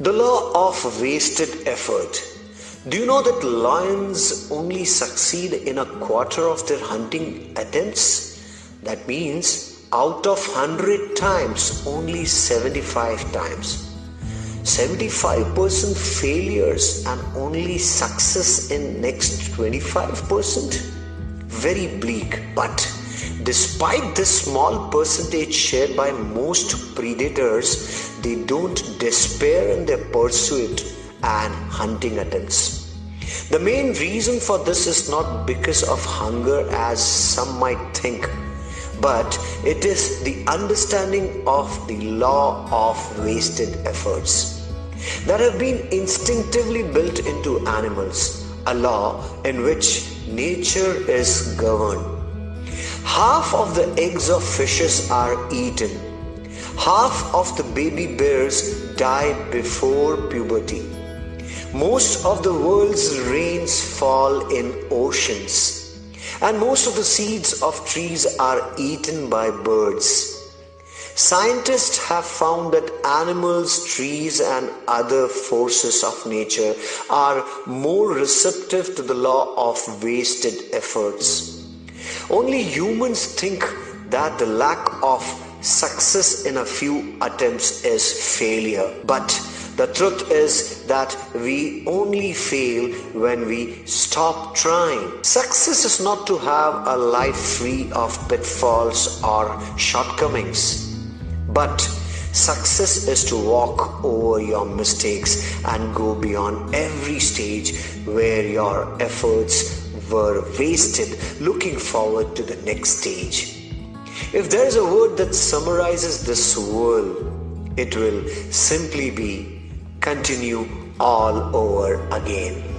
The law of wasted effort. Do you know that lions only succeed in a quarter of their hunting attempts? That means out of 100 times, only 75 times. 75% failures and only success in next 25%? Very bleak, but Despite this small percentage shared by most predators, they don't despair in their pursuit and hunting attempts. The main reason for this is not because of hunger, as some might think, but it is the understanding of the law of wasted efforts that have been instinctively built into animals, a law in which nature is governed Half of the eggs of fishes are eaten. Half of the baby bears die before puberty. Most of the world's rains fall in oceans. And most of the seeds of trees are eaten by birds. Scientists have found that animals, trees, and other forces of nature are more receptive to the law of wasted efforts. Only humans think that the lack of success in a few attempts is failure. But the truth is that we only fail when we stop trying. Success is not to have a life free of pitfalls or shortcomings, but success is to walk over your mistakes and go beyond every stage where your efforts were wasted looking forward to the next stage. If there is a word that summarizes this world, it will simply be continue all over again.